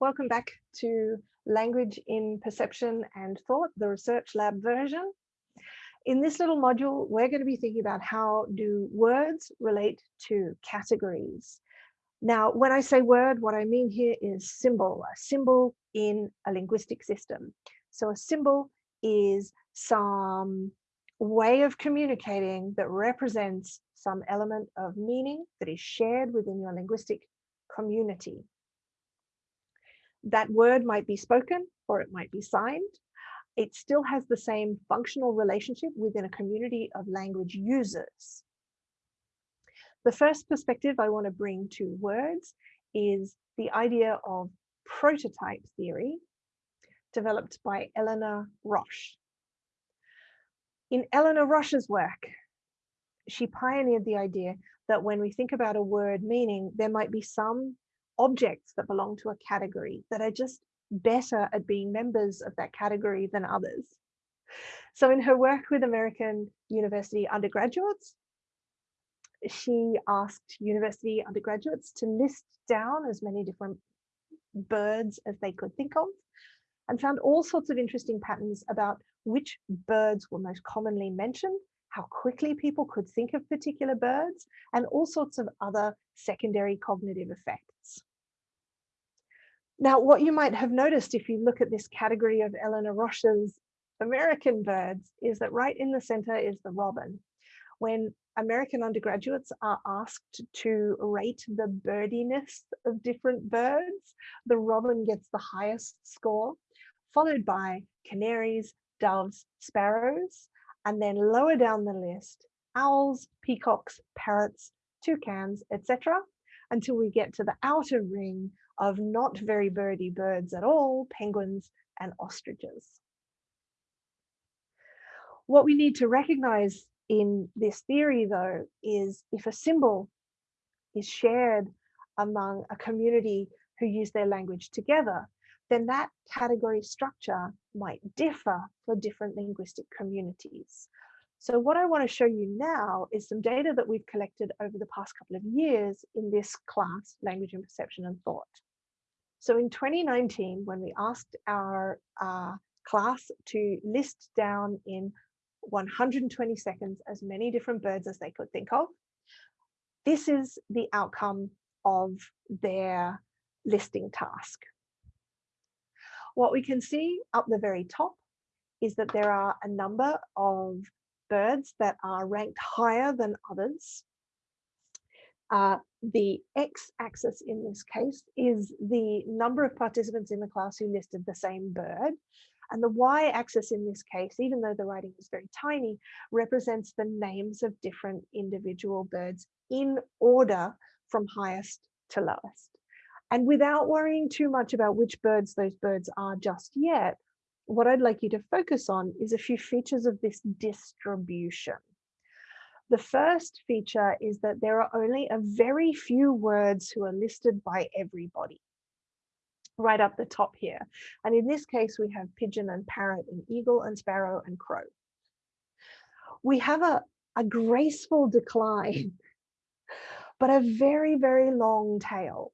Welcome back to Language in Perception and Thought, the Research Lab version. In this little module, we're going to be thinking about how do words relate to categories. Now, when I say word, what I mean here is symbol, a symbol in a linguistic system. So a symbol is some way of communicating that represents some element of meaning that is shared within your linguistic community that word might be spoken or it might be signed. It still has the same functional relationship within a community of language users. The first perspective I want to bring to words is the idea of prototype theory developed by Eleanor Rosch. In Eleanor Rosch's work, she pioneered the idea that when we think about a word meaning, there might be some objects that belong to a category that are just better at being members of that category than others. So in her work with American university undergraduates, she asked university undergraduates to list down as many different birds as they could think of and found all sorts of interesting patterns about which birds were most commonly mentioned, how quickly people could think of particular birds, and all sorts of other secondary cognitive effects. Now, what you might have noticed if you look at this category of Eleanor Rosch's American birds is that right in the center is the robin. When American undergraduates are asked to rate the birdiness of different birds, the robin gets the highest score, followed by canaries, doves, sparrows, and then lower down the list, owls, peacocks, parrots, toucans, etc., until we get to the outer ring of not very birdy birds at all, penguins and ostriches. What we need to recognize in this theory though, is if a symbol is shared among a community who use their language together, then that category structure might differ for different linguistic communities. So what I want to show you now is some data that we've collected over the past couple of years in this class, Language and Perception and Thought. So in 2019, when we asked our uh, class to list down in 120 seconds as many different birds as they could think of, this is the outcome of their listing task. What we can see up the very top is that there are a number of birds that are ranked higher than others. Uh, the x-axis in this case is the number of participants in the class who listed the same bird. And the y-axis in this case, even though the writing is very tiny, represents the names of different individual birds in order from highest to lowest. And without worrying too much about which birds those birds are just yet, what I'd like you to focus on is a few features of this distribution. The first feature is that there are only a very few words who are listed by everybody right up the top here. And in this case, we have pigeon and parrot and eagle and sparrow and crow. We have a, a graceful decline, but a very, very long tail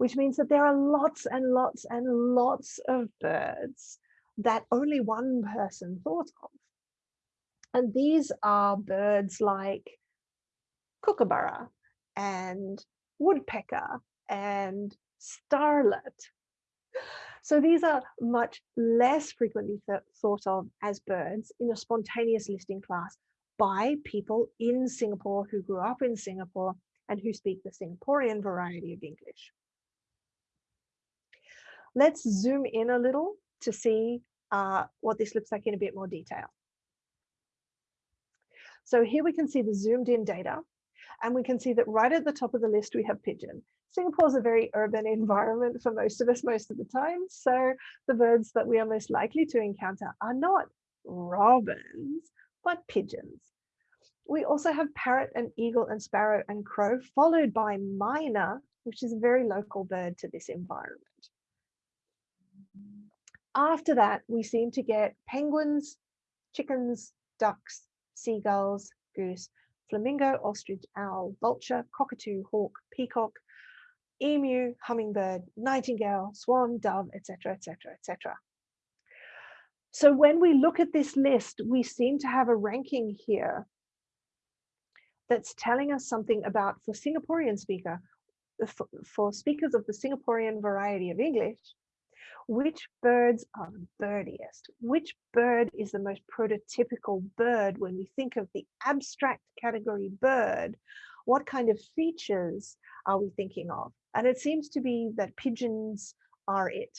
which means that there are lots and lots and lots of birds that only one person thought of. And these are birds like kookaburra and woodpecker and starlet. So these are much less frequently th thought of as birds in a spontaneous listing class by people in Singapore who grew up in Singapore and who speak the Singaporean variety of English. Let's zoom in a little to see uh, what this looks like in a bit more detail. So here we can see the zoomed in data and we can see that right at the top of the list we have pigeon. Singapore is a very urban environment for most of us most of the time. So the birds that we are most likely to encounter are not robins, but pigeons. We also have parrot and eagle and sparrow and crow, followed by myna, which is a very local bird to this environment. After that, we seem to get penguins, chickens, ducks, seagulls, goose, flamingo, ostrich, owl, vulture, cockatoo, hawk, peacock, emu, hummingbird, nightingale, swan, dove, etc., etc., etc. So when we look at this list, we seem to have a ranking here that's telling us something about, for Singaporean speaker, for, for speakers of the Singaporean variety of English, which birds are the birdiest? Which bird is the most prototypical bird when we think of the abstract category bird? What kind of features are we thinking of? And it seems to be that pigeons are it.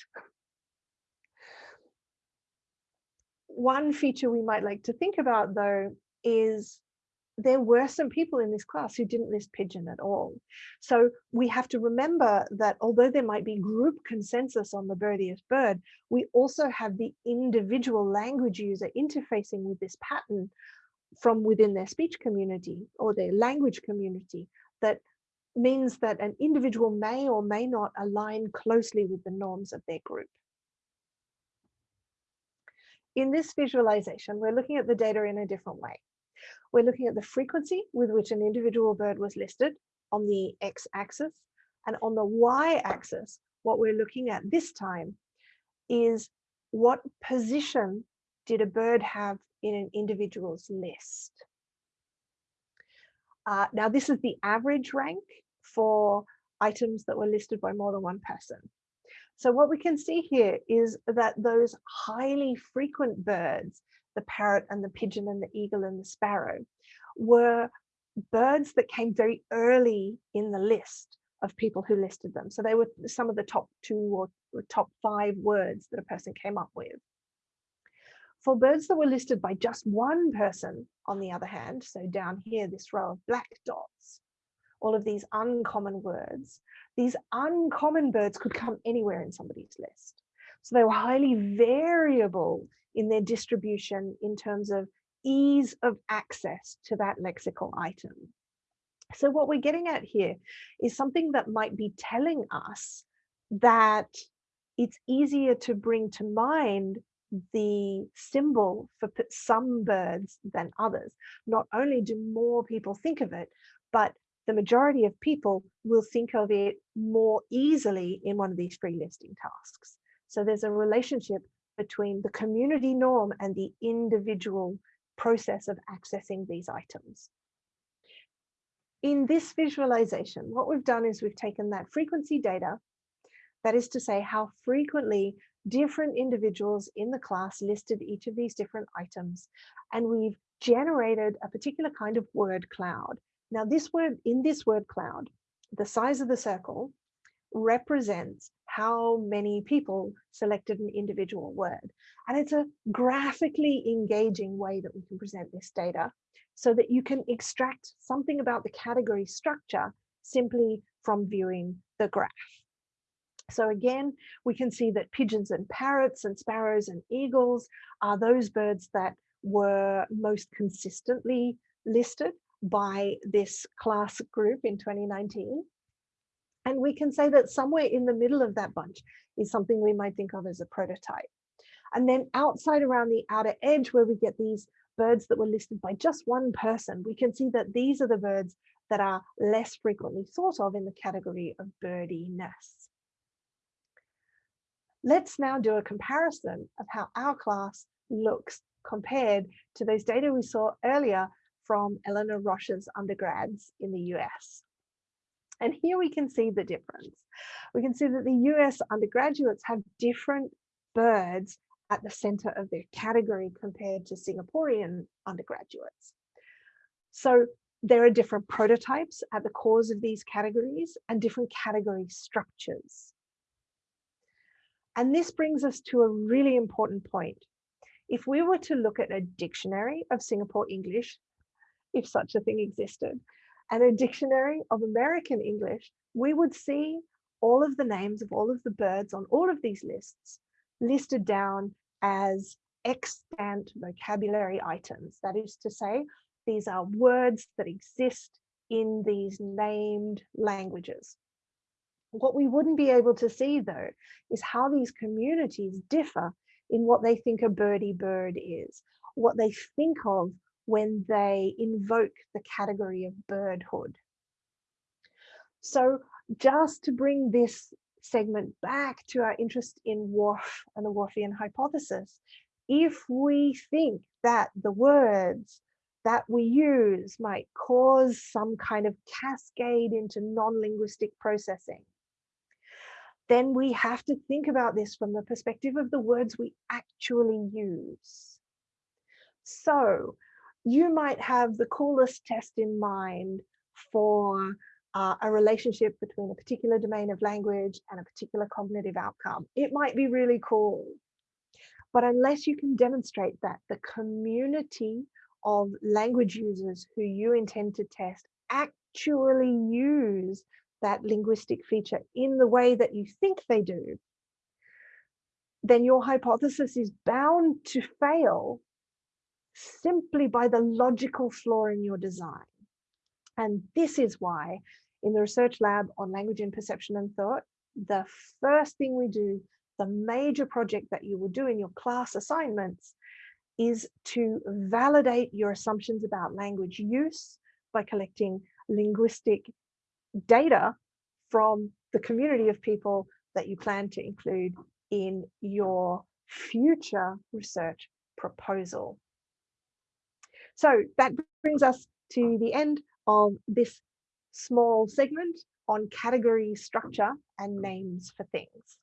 One feature we might like to think about though is there were some people in this class who didn't list pigeon at all. So we have to remember that although there might be group consensus on the birdiest bird, we also have the individual language user interfacing with this pattern from within their speech community or their language community that means that an individual may or may not align closely with the norms of their group. In this visualization, we're looking at the data in a different way. We're looking at the frequency with which an individual bird was listed on the x-axis and on the y-axis, what we're looking at this time is what position did a bird have in an individual's list. Uh, now, this is the average rank for items that were listed by more than one person. So what we can see here is that those highly frequent birds, the parrot and the pigeon and the eagle and the sparrow, were birds that came very early in the list of people who listed them. So they were some of the top two or, top five words that a person came up with. For birds that were listed by just one person, on the other hand, so down here, this row of black dots, all of these uncommon words, these uncommon birds could come anywhere in somebody's list. So they were highly variable in their distribution in terms of ease of access to that lexical item. So what we're getting at here is something that might be telling us that it's easier to bring to mind the symbol for some birds than others. Not only do more people think of it, but the majority of people will think of it more easily in one of these free listing tasks. So there's a relationship between the community norm and the individual process of accessing these items. In this visualization, what we've done is we've taken that frequency data, that is to say how frequently different individuals in the class listed each of these different items, and we've generated a particular kind of word cloud. Now this word, in this word cloud, the size of the circle represents how many people selected an individual word. And it's a graphically engaging way that we can present this data so that you can extract something about the category structure simply from viewing the graph. So again, we can see that pigeons and parrots and sparrows and eagles are those birds that were most consistently listed by this class group in 2019. And we can say that somewhere in the middle of that bunch is something we might think of as a prototype. And then outside around the outer edge where we get these birds that were listed by just one person, we can see that these are the birds that are less frequently thought of in the category of birdiness. Let's now do a comparison of how our class looks compared to those data we saw earlier from Eleanor Rosch's undergrads in the US. And here we can see the difference. We can see that the US undergraduates have different birds at the center of their category compared to Singaporean undergraduates. So there are different prototypes at the cores of these categories and different category structures. And this brings us to a really important point. If we were to look at a dictionary of Singapore English, if such a thing existed, and a dictionary of American English, we would see all of the names of all of the birds on all of these lists listed down as extant vocabulary items. That is to say, these are words that exist in these named languages. What we wouldn't be able to see though, is how these communities differ in what they think a birdie bird is, what they think of when they invoke the category of birdhood. So just to bring this segment back to our interest in Whorf and the Whorfian hypothesis, if we think that the words that we use might cause some kind of cascade into non-linguistic processing, then we have to think about this from the perspective of the words we actually use. So you might have the coolest test in mind for uh, a relationship between a particular domain of language and a particular cognitive outcome. It might be really cool. But unless you can demonstrate that the community of language users who you intend to test actually use that linguistic feature in the way that you think they do, then your hypothesis is bound to fail simply by the logical flaw in your design. And this is why in the research lab on language and perception and thought, the first thing we do, the major project that you will do in your class assignments is to validate your assumptions about language use by collecting linguistic data from the community of people that you plan to include in your future research proposal. So that brings us to the end of this small segment on category structure and names for things.